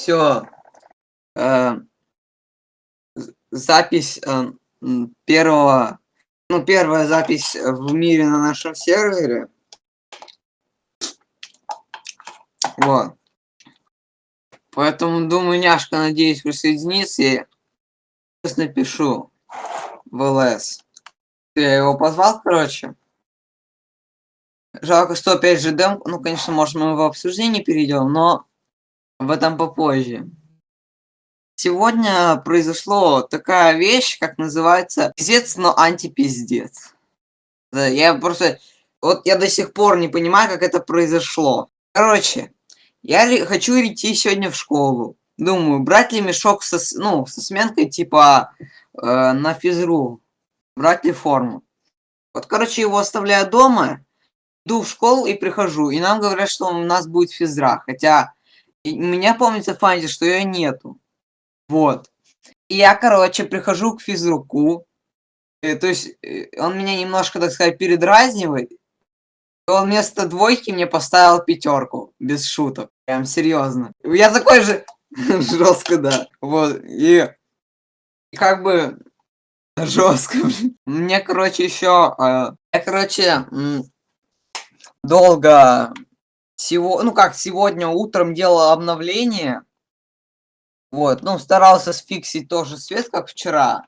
Все. Э, запись э, первого, ну, первая запись в мире на нашем сервере. Вот. Поэтому, думаю, няшка, надеюсь, присоединится. Я сейчас напишу в ЛС. Я его позвал, короче. Жалко, что опять же дем. Ну, конечно, может, мы в обсуждение перейдем, но в этом попозже. Сегодня произошло такая вещь, как называется пиздец, но антипиздец. Я просто... Вот я до сих пор не понимаю, как это произошло. Короче, я хочу идти сегодня в школу. Думаю, брать ли мешок со, ну, со сменкой, типа, э, на физру. Брать ли форму. Вот, короче, его оставляю дома. Иду в школу и прихожу. И нам говорят, что у нас будет физра. Хотя, у меня помнится в что ее нету. Вот. И я, короче, прихожу к физруку. Э, то есть, э, он меня немножко, так сказать, передразнивает. И он вместо двойки мне поставил пятерку. Без шуток. Прям серьезно. Я такой же... Жестко, да. Вот. И... и как бы... Жестко. Мне, короче, еще... Э, я, короче, долго... Сего... Ну как, сегодня утром делал обновление вот, ну, старался сфиксить тоже свет, как вчера.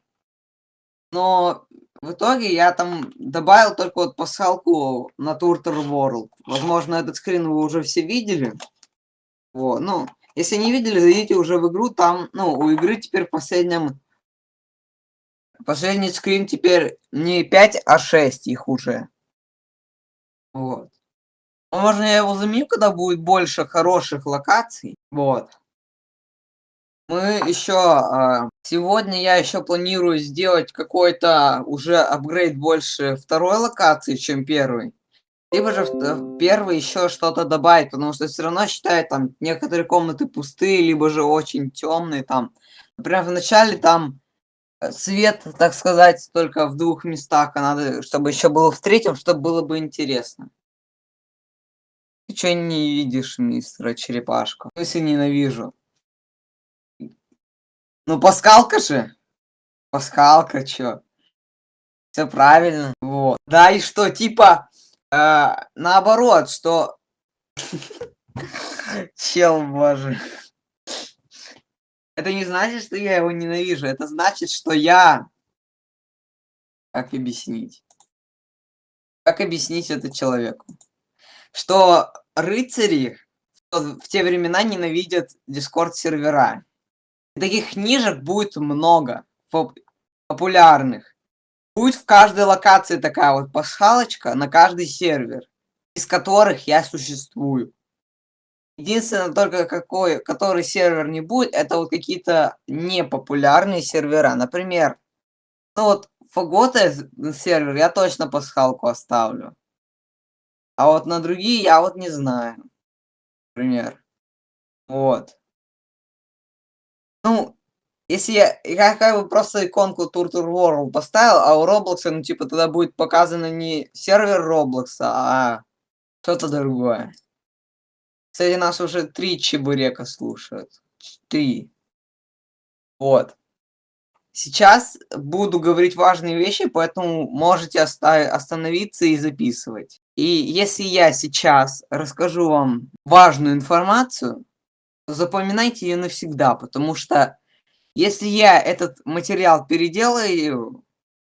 Но в итоге я там добавил только вот пасхалку на Turtle World. Возможно, этот скрин вы уже все видели. Вот, ну, если не видели, зайдите уже в игру. Там, ну, у игры теперь в. Последний скрин теперь не 5, а 6 их уже. Вот. Возможно, я его заменю, когда будет больше хороших локаций. Вот. Мы еще а, сегодня я еще планирую сделать какой-то уже апгрейд больше второй локации, чем первый. Либо же в первый еще что-то добавить, потому что все равно считаю там некоторые комнаты пустые, либо же очень темные там. Например, в начале там э, свет, так сказать, только в двух местах, а надо, чтобы еще было в третьем, чтобы было бы интересно. Что не видишь, мистера Черепашка? Если ненавижу. Ну, пасхалка же. Пасхалка, чё? Все правильно. Вот. Да, и что, типа, э, наоборот, что... Чел, боже. Это не значит, что я его ненавижу. Это значит, что я... Как объяснить? Как объяснить это человеку? Что рыцари в те времена ненавидят дискорд-сервера таких книжек будет много поп популярных. Будет в каждой локации такая вот пасхалочка на каждый сервер, из которых я существую. Единственное, только какой, который сервер не будет, это вот какие-то непопулярные сервера. Например, ну вот Фагота сервер я точно пасхалку оставлю. А вот на другие я вот не знаю. Например. Вот. Ну, если я, я как бы просто иконку Tour Tour World поставил, а у Roblox, ну, типа, тогда будет показано не сервер Roblox, а что-то другое. Кстати, нас уже три чебурека слушают. Три. Вот. Сейчас буду говорить важные вещи, поэтому можете остановиться и записывать. И если я сейчас расскажу вам важную информацию, запоминайте ее навсегда, потому что если я этот материал переделаю,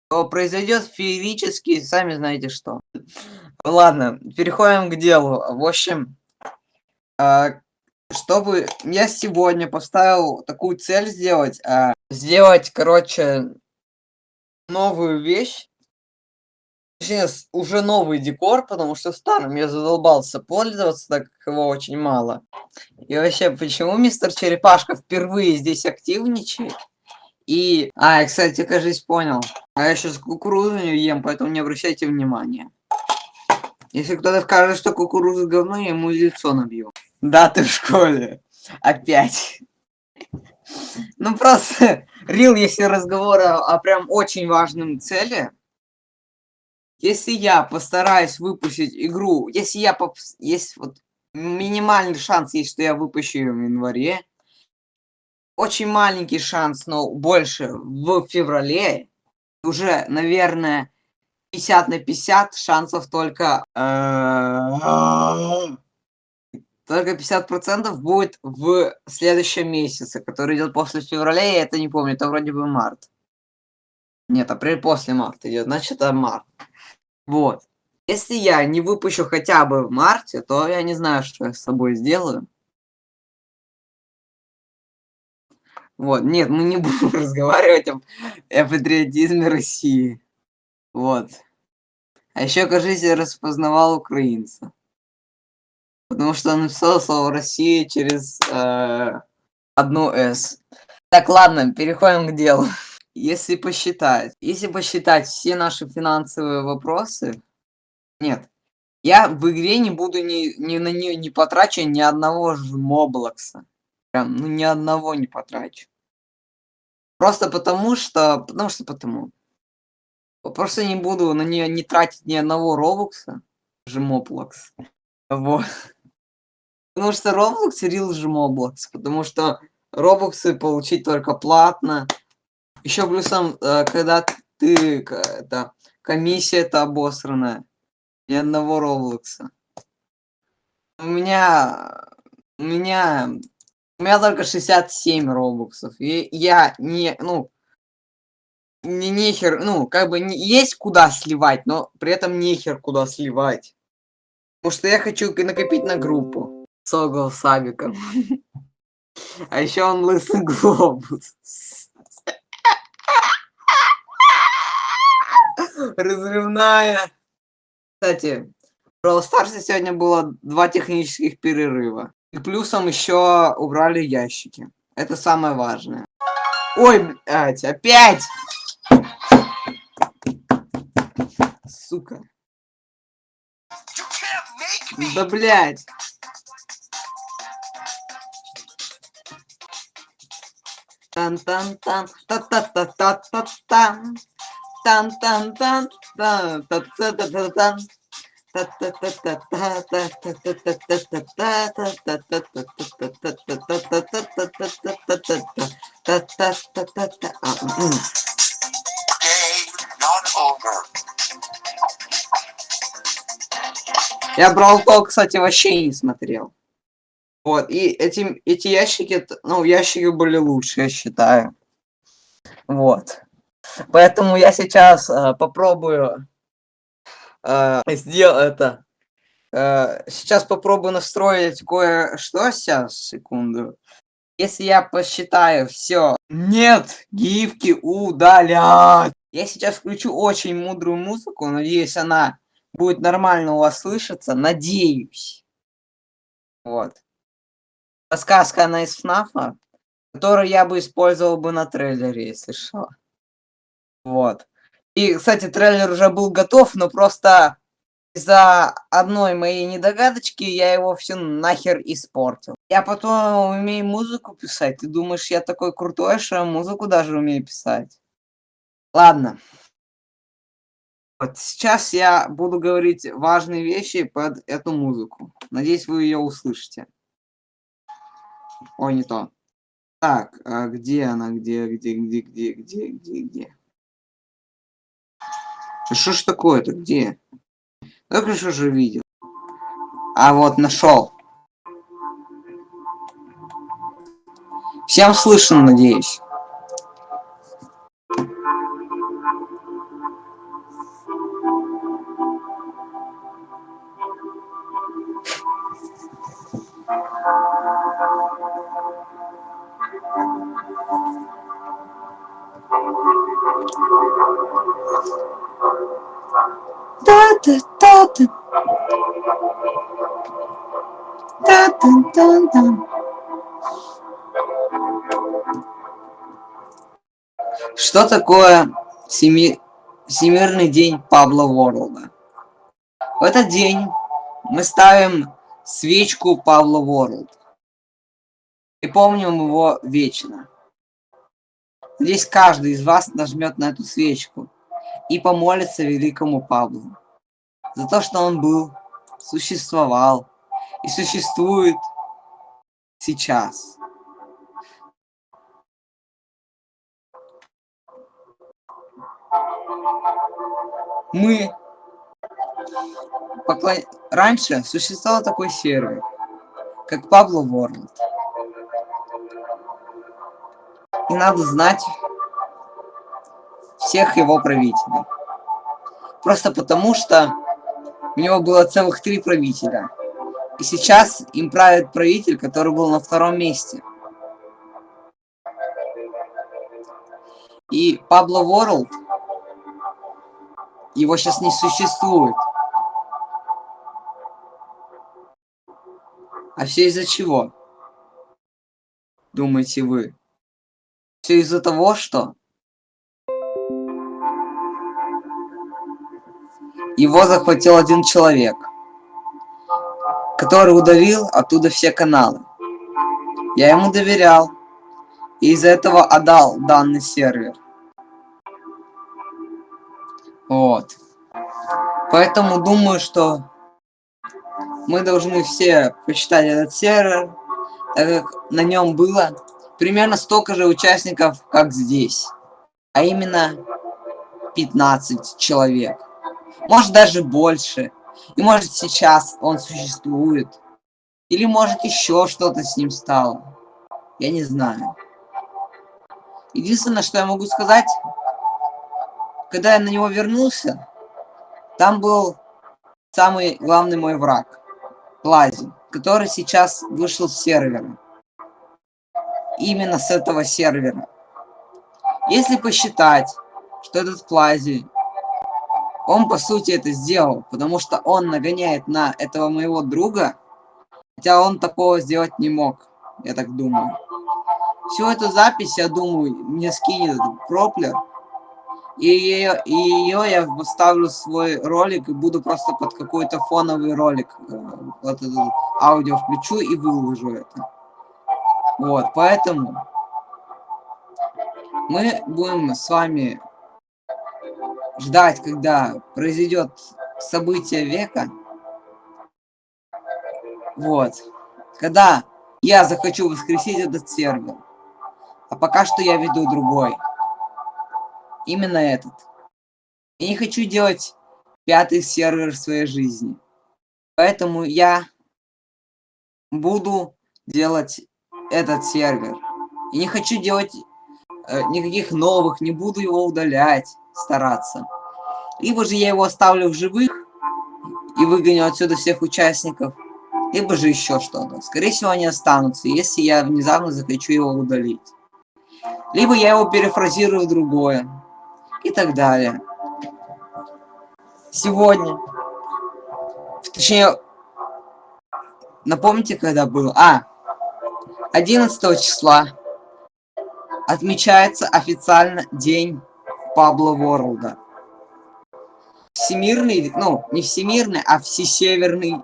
то произойдет феерически, сами знаете что. Ладно, переходим к делу. В общем, а, чтобы я сегодня поставил такую цель сделать, а, сделать, короче, новую вещь, Сейчас уже новый декор, потому что старым я задолбался пользоваться, так как его очень мало. И вообще, почему мистер Черепашка впервые здесь активничает? И... А, я, кстати, кажется, понял. А я сейчас кукурузу не ем, поэтому не обращайте внимания. Если кто-то скажет, что кукуруза говно, я ему лицо набью. Да, ты в школе. Опять. Ну просто, рил, если разговор о прям очень важном цели, если я постараюсь выпустить игру, если я поп... есть вот минимальный шанс есть, что я выпущу ее в январе, очень маленький шанс, но больше в феврале. Уже, наверное, 50 на 50 шансов только... Э, только 50% будет в следующем месяце, который идет после февраля, я это не помню, это вроде бы март. Нет, апрель после марта идет, значит это март. Вот. Если я не выпущу хотя бы в марте, то я не знаю, что я с собой сделаю. Вот, нет, мы не будем разговаривать об, о патриотизме России. Вот. А еще, кажется, я распознавал украинца. Потому что он написал слово «Россия» через э, одну «с». Так, ладно, переходим к делу. Если посчитать, если посчитать все наши финансовые вопросы, нет, я в игре не буду ни, ни на нее не потрачу ни одного жмоблокса. Прям, ну ни одного не потрачу. Просто потому что, потому что потому. Просто не буду на нее не тратить ни одного робокса. Жмоблокс. Вот. Потому что Roblox рил жмоблокс. Потому что робоксы получить только платно. Еще плюсом, э, когда ты, это, комиссия это обосранная. Ни одного Роблокса. У меня, у меня, у меня только 67 Роблоксов. И я не, ну, не нехер, ну, как бы не, есть куда сливать, но при этом нехер куда сливать. Потому что я хочу накопить на группу. Согл Сабиком. А еще он лысый глобус. Разрывная. Кстати, в Brawl Stars сегодня было два технических перерыва. И плюсом еще убрали ящики. Это самое важное. Ой, блядь, опять! Сука. Да блядь. Тан-тан-тан, та-та-та-та-та-тан. Тан-тан-тан, тан-та-та-та-та-тан. Я брал то, кстати, вообще не смотрел. Вот, и эти, эти ящики, ну, ящики были лучше, я считаю. Вот. Поэтому я сейчас э, попробую э, сделать это. Э, сейчас попробую настроить кое-что. Сейчас, секунду. Если я посчитаю все. Нет, гифки удалять. Я сейчас включу очень мудрую музыку. Надеюсь, она будет нормально у вас слышаться. Надеюсь. Вот. Сказка она из ФНАФа, которую я бы использовал бы на трейлере, если что. Вот. И, кстати, трейлер уже был готов, но просто из-за одной моей недогадочки я его все нахер испортил. Я потом умею музыку писать. Ты думаешь, я такой крутой, что музыку даже умею писать? Ладно. Вот сейчас я буду говорить важные вещи под эту музыку. Надеюсь, вы ее услышите. Ой, не то. Так, а где она? Где, где, где, где, где, где, где? Что ж такое-то? Где? Только что же видел. А вот нашел. Всем слышно, надеюсь. Что такое Всеми... Всемирный день Пабло Ворлда? В этот день мы ставим свечку Пабло Ворлд. И помним его вечно. Здесь каждый из вас нажмет на эту свечку и помолится великому Паблу за то, что он был, существовал и существует сейчас. Мы поклон... раньше существовал такой сервер, как Pablo World. И надо знать всех его правителей. Просто потому что у него было целых три правителя. И сейчас им правит правитель, который был на втором месте. И Пабло Ворлд, его сейчас не существует. А все из-за чего? Думаете вы? Все из-за того, что его захватил один человек, который удалил оттуда все каналы. Я ему доверял, и из-за этого отдал данный сервер. Вот. Поэтому думаю, что мы должны все почитать этот сервер, так как на нем было примерно столько же участников, как здесь. А именно 15 человек. Может даже больше. И может сейчас он существует. Или может еще что-то с ним стало. Я не знаю. Единственное, что я могу сказать, когда я на него вернулся, там был самый главный мой враг. Плази, который сейчас вышел с сервера. Именно с этого сервера. Если посчитать, что этот Плази он, по сути, это сделал, потому что он нагоняет на этого моего друга, хотя он такого сделать не мог, я так думаю. Всю эту запись, я думаю, мне скинет этот проплер, и ее, и ее я вставлю в свой ролик и буду просто под какой-то фоновый ролик, э, вот этот аудио включу и выложу это. Вот, поэтому мы будем с вами ждать, когда произойдет событие века. Вот. Когда я захочу воскресить этот сервер. А пока что я веду другой. Именно этот. Я не хочу делать пятый сервер в своей жизни. Поэтому я буду делать этот сервер. И не хочу делать э, никаких новых, не буду его удалять стараться. Либо же я его оставлю в живых и выгоню отсюда всех участников, либо же еще что-то. Скорее всего, они останутся, если я внезапно захочу его удалить. Либо я его перефразирую в другое. И так далее. Сегодня. Точнее, напомните, когда было? А, 11 числа отмечается официально День Пабло Ворлда. Всемирный, ну, не всемирный, а всесеверный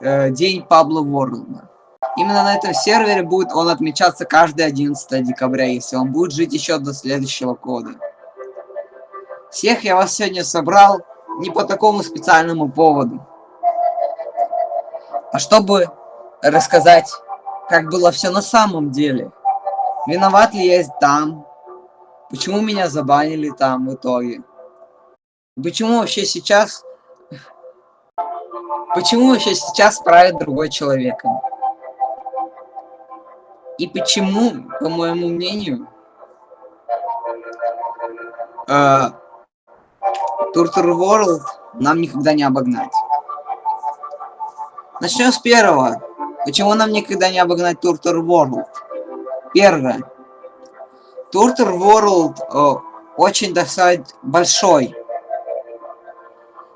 э, день Пабло Ворлда. Именно на этом сервере будет он отмечаться каждый 11 декабря, если он будет жить еще до следующего года. Всех я вас сегодня собрал не по такому специальному поводу, а чтобы рассказать, как было все на самом деле. Виноват ли я там, Почему меня забанили там в итоге? Почему вообще сейчас... Почему вообще сейчас правит другой человек? И почему, по моему мнению, э, Туртур World нам никогда не обогнать? Начнем с первого. Почему нам никогда не обогнать Туртур World? Первое. Туртур World э, очень, так большой.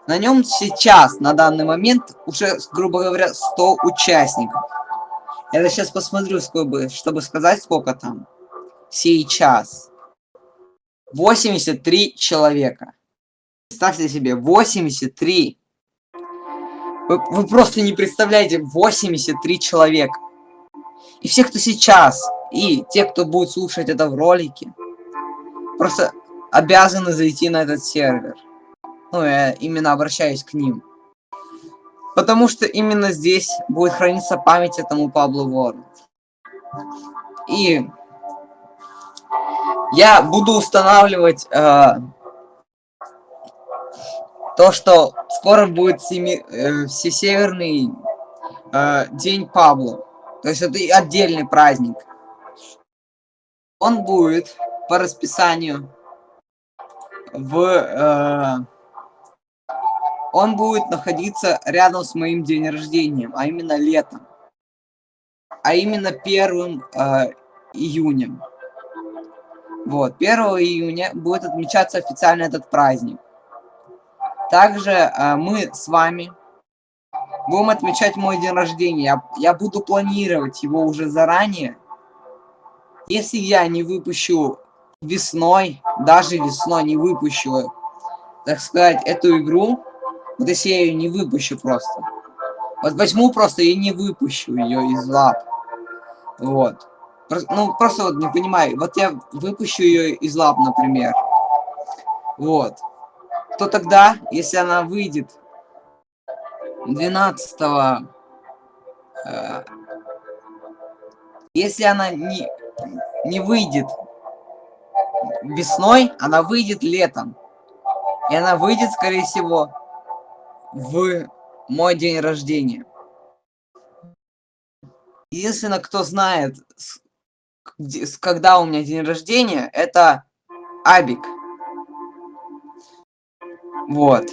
На нем сейчас, на данный момент, уже, грубо говоря, 100 участников. Я сейчас посмотрю, сколько, чтобы сказать, сколько там. Сейчас. 83 человека. Представьте себе, 83. Вы, вы просто не представляете, 83 человека. И все, кто сейчас и те, кто будет слушать это в ролике, просто обязаны зайти на этот сервер. Ну, я именно обращаюсь к ним. Потому что именно здесь будет храниться память этому Паблу World. И Я буду устанавливать э, то, что скоро будет семи, э, всесеверный э, день Пабло. То есть это отдельный праздник. Он будет по расписанию в... Э, он будет находиться рядом с моим день рождения, а именно летом. А именно первым э, июнем. Вот, 1 июня будет отмечаться официально этот праздник. Также э, мы с вами будем отмечать мой день рождения. Я, я буду планировать его уже заранее. Если я не выпущу весной, даже весной не выпущу, так сказать, эту игру, вот если я ее не выпущу просто. Вот возьму просто и не выпущу ее из лап. Вот. Ну, просто вот не понимаю. Вот я выпущу ее из лап, например. Вот. То тогда, если она выйдет 12 э, если она не, не выйдет весной, она выйдет летом. И она выйдет, скорее всего, в мой день рождения. Единственное, кто знает, когда у меня день рождения, это Абик. Вот.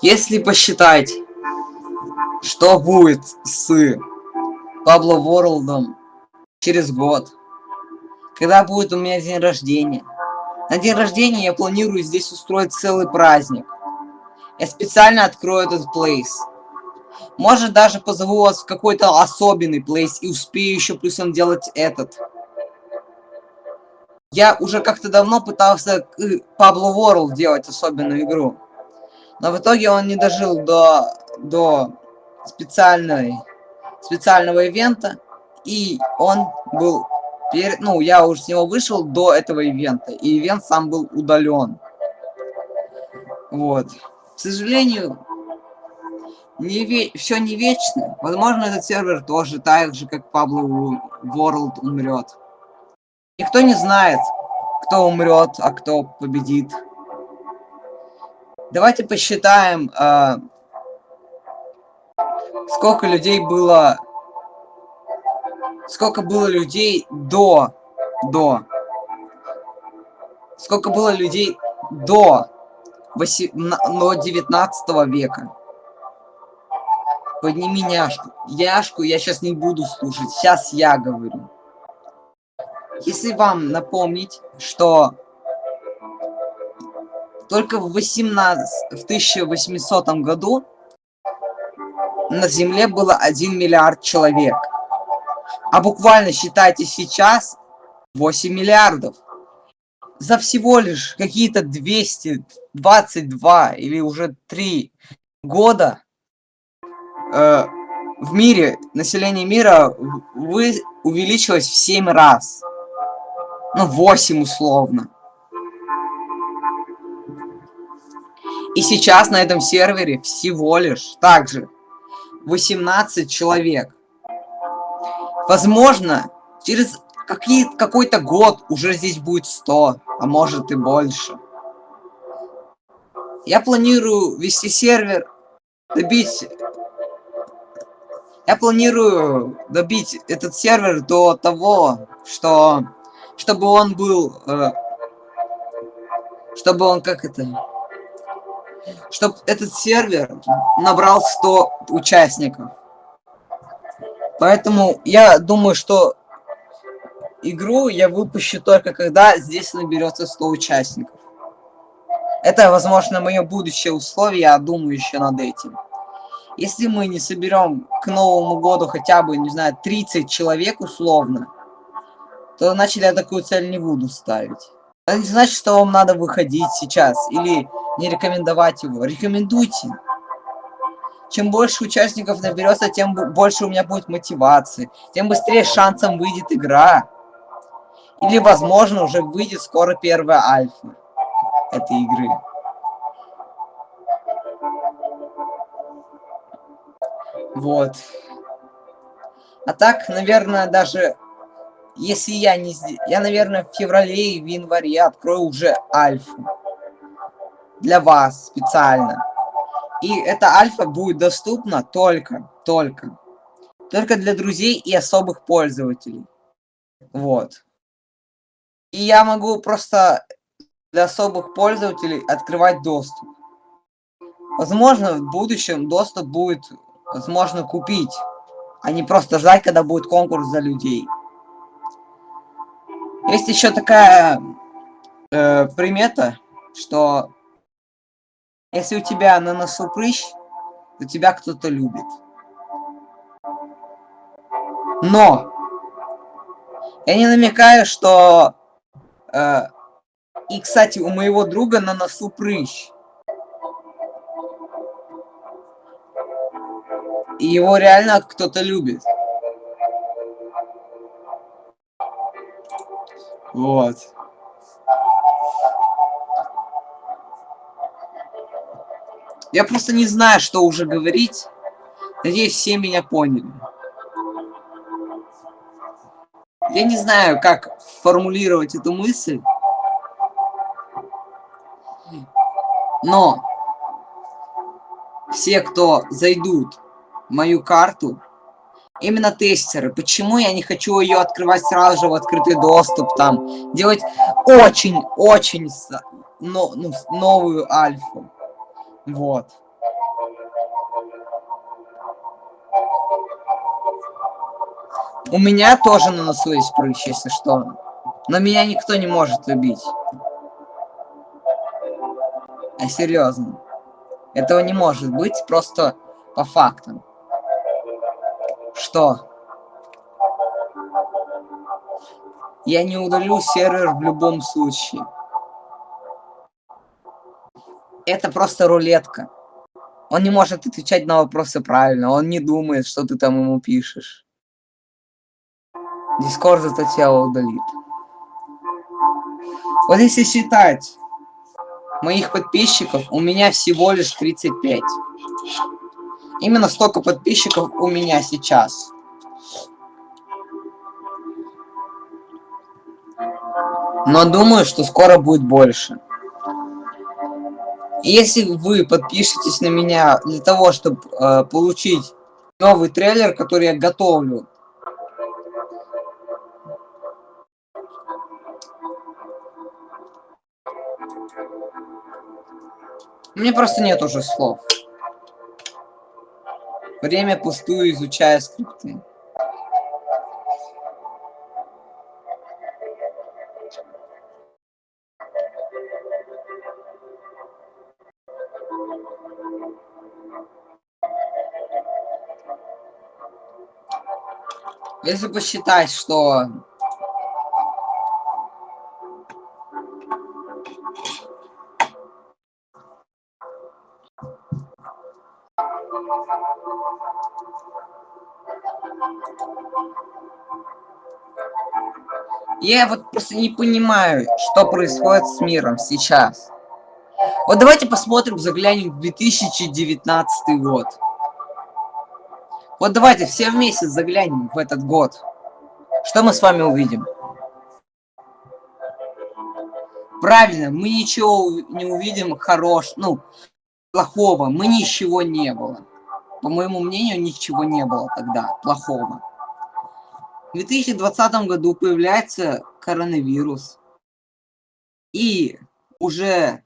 Если посчитать, что будет с Пабло Ворлдом через год, когда будет у меня день рождения. На день рождения я планирую здесь устроить целый праздник. Я специально открою этот плейс. Может даже позову вас в какой-то особенный плейс и успею еще плюсом делать этот. Я уже как-то давно пытался Pablo World делать особенную игру. Но в итоге он не дожил до, до специальной, специального ивента. И он был... Перед, ну, я уже с него вышел до этого ивента. И ивент сам был удален. Вот. К сожалению, не ве... все не вечно. Возможно, этот сервер тоже так же, как Pablo World умрет. Никто не знает, кто умрет, а кто победит. Давайте посчитаем, э, сколько людей было... Сколько было людей до... До... Сколько было людей до, 8, до 19 века. Подними няшку. Яшку я сейчас не буду слушать. Сейчас я говорю. Если вам напомнить, что только в, 18, в 1800 году на Земле было 1 миллиард человек. А буквально считайте сейчас 8 миллиардов. За всего лишь какие-то 222 или уже 3 года э, в мире, население мира вы, увеличилось в 7 раз. Ну, 8 условно. И сейчас на этом сервере всего лишь также 18 человек. Возможно, через какой-то год уже здесь будет 100, а может и больше. Я планирую вести сервер, добить я планирую добить этот сервер до того, что... Чтобы он был... Э, чтобы он, как это... Чтобы этот сервер набрал 100 участников. Поэтому я думаю, что игру я выпущу только когда здесь наберется 100 участников. Это, возможно, мое будущее условие, я думаю еще над этим. Если мы не соберем к Новому году хотя бы, не знаю, 30 человек условно, то значит я такую цель не буду ставить. Это не значит, что вам надо выходить сейчас или не рекомендовать его. Рекомендуйте. Чем больше участников наберется, тем больше у меня будет мотивации, тем быстрее шансом выйдет игра. Или, возможно, уже выйдет скоро первая альфа этой игры. Вот. А так, наверное, даже если я не... Я, наверное, в феврале и в январе открою уже альфу. Для вас специально. И эта альфа будет доступна только, только, только для друзей и особых пользователей. Вот. И я могу просто для особых пользователей открывать доступ. Возможно, в будущем доступ будет возможно купить, а не просто ждать, когда будет конкурс за людей. Есть еще такая э, примета, что если у тебя на носу прыщ, то тебя кто-то любит. Но я не намекаю, что... Э, и, кстати, у моего друга на носу прыщ. И его реально кто-то любит. Вот. Я просто не знаю, что уже говорить. Надеюсь, все меня поняли. Я не знаю, как формулировать эту мысль. Но все, кто зайдут в мою карту, именно тестеры. Почему я не хочу ее открывать сразу же в открытый доступ, там, делать очень-очень но, ну, новую альфу. Вот. У меня тоже на носу есть прыщ, если что. Но меня никто не может любить. А серьезно. Этого не может быть просто по фактам. Что? Я не удалю сервер в любом случае. Это просто рулетка. Он не может отвечать на вопросы правильно. Он не думает, что ты там ему пишешь. Дискорд зато тебя удалит. Вот если считать моих подписчиков, у меня всего лишь 35. Именно столько подписчиков у меня сейчас. Но думаю, что скоро будет больше. Если вы подпишетесь на меня для того, чтобы э, получить новый трейлер, который я готовлю, Мне просто нет уже слов. Время пустую изучая скрипты. Если посчитать, что Я вот просто не понимаю, что происходит с миром сейчас. Вот давайте посмотрим, заглянем в 2019 год. Вот давайте все вместе заглянем в этот год. Что мы с вами увидим? Правильно, мы ничего не увидим хорош, ну, плохого. Мы ничего не было. По моему мнению, ничего не было тогда плохого. В 2020 году появляется коронавирус. И уже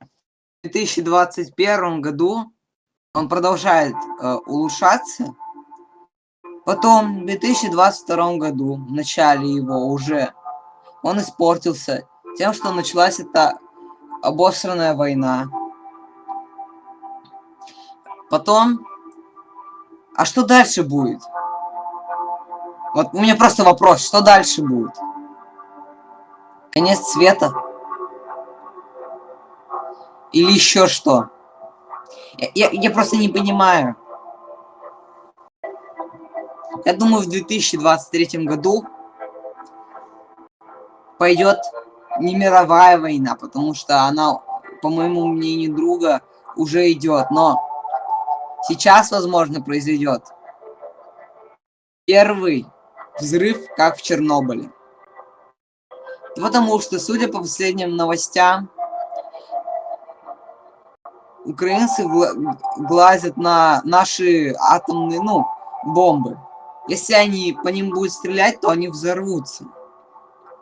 в 2021 году он продолжает э, улучшаться. Потом в 2022 году, в начале его уже, он испортился тем, что началась эта обосранная война. Потом, а что дальше будет? Вот у меня просто вопрос, что дальше будет? Конец света? Или еще что? Я, я, я просто не понимаю. Я думаю, в 2023 году пойдет не мировая война, потому что она, по моему мнению друга, уже идет. Но сейчас, возможно, произойдет первый взрыв, как в Чернобыле. Потому что, судя по последним новостям, украинцы глазят на наши атомные, ну, бомбы. Если они по ним будут стрелять, то они взорвутся.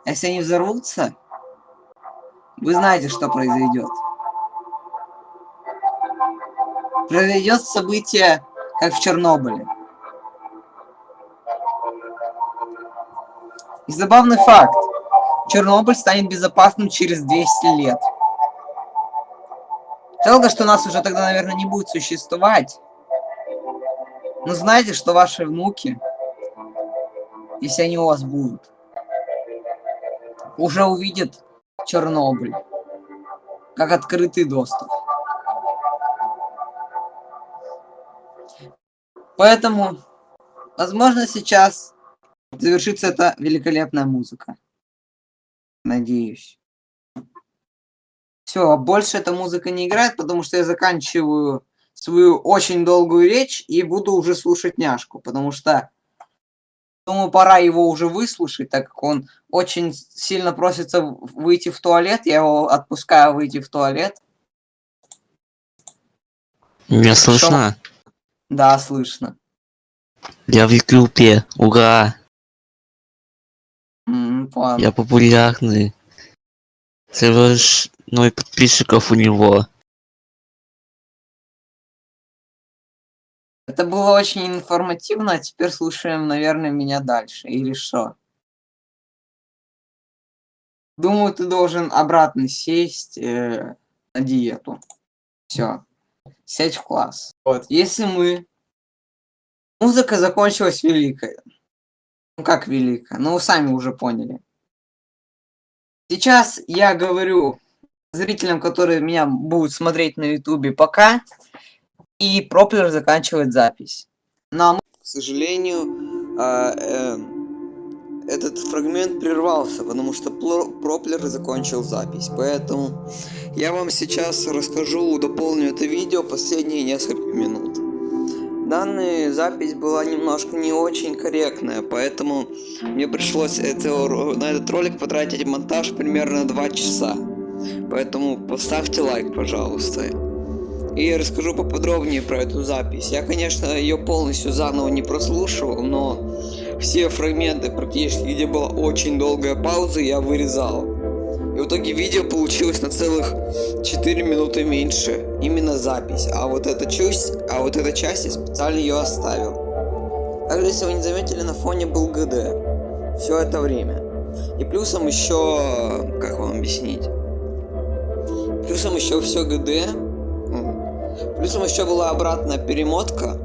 Если они взорвутся, вы знаете, что произойдет. Произойдет событие, как в Чернобыле. И забавный факт. Чернобыль станет безопасным через 200 лет. Жалко, что нас уже тогда, наверное, не будет существовать. Но знаете, что ваши внуки, если они у вас будут, уже увидят Чернобыль как открытый доступ. Поэтому, возможно, сейчас завершится эта великолепная музыка. Надеюсь. Все, больше эта музыка не играет, потому что я заканчиваю свою очень долгую речь и буду уже слушать няшку, потому что думаю, пора его уже выслушать, так как он очень сильно просится выйти в туалет, я его отпускаю выйти в туалет. Меня слышно? Да, слышно. Я в Ютубе, ура! Mm, Я популярный. Ноль подписчиков у него. Это было очень информативно, а теперь слушаем, наверное, меня дальше. Или что? Думаю, ты должен обратно сесть э, на диету. Все. Сядь в класс. Вот. Если мы... Музыка закончилась великой. Ну как великая? Ну вы сами уже поняли. Сейчас я говорю зрителям, которые меня будут смотреть на ютубе пока, и Проплер заканчивает запись. Но, к сожалению, а, э, этот фрагмент прервался, потому что Проплер закончил запись. Поэтому я вам сейчас расскажу, дополню это видео последние несколько минут. Данная запись была немножко не очень корректная, поэтому мне пришлось это, на этот ролик потратить монтаж примерно 2 часа. Поэтому поставьте лайк, пожалуйста. И я расскажу поподробнее про эту запись. Я, конечно, ее полностью заново не прослушивал, но все фрагменты, практически где была очень долгая пауза, я вырезал. И в итоге видео получилось на целых 4 минуты меньше. Именно запись. А вот эта часть, а вот эта часть я специально ее оставил. Также, если вы не заметили, на фоне был ГД. Все это время. И плюсом еще... Как вам объяснить? Плюсом еще все ГД. Плюсом еще была обратная перемотка,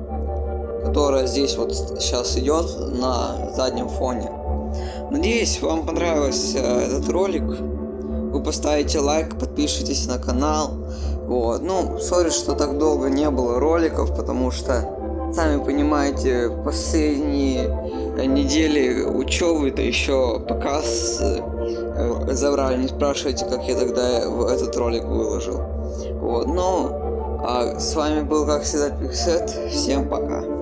которая здесь вот сейчас идет на заднем фоне. Надеюсь, вам понравился этот ролик вы поставите лайк, подпишитесь на канал. Вот. Ну, сори, что так долго не было роликов, потому что, сами понимаете, последние недели учебы, это еще показ э, забрали. Не спрашивайте, как я тогда этот ролик выложил. Вот, ну, а с вами был, как всегда, Пиксет. Всем пока.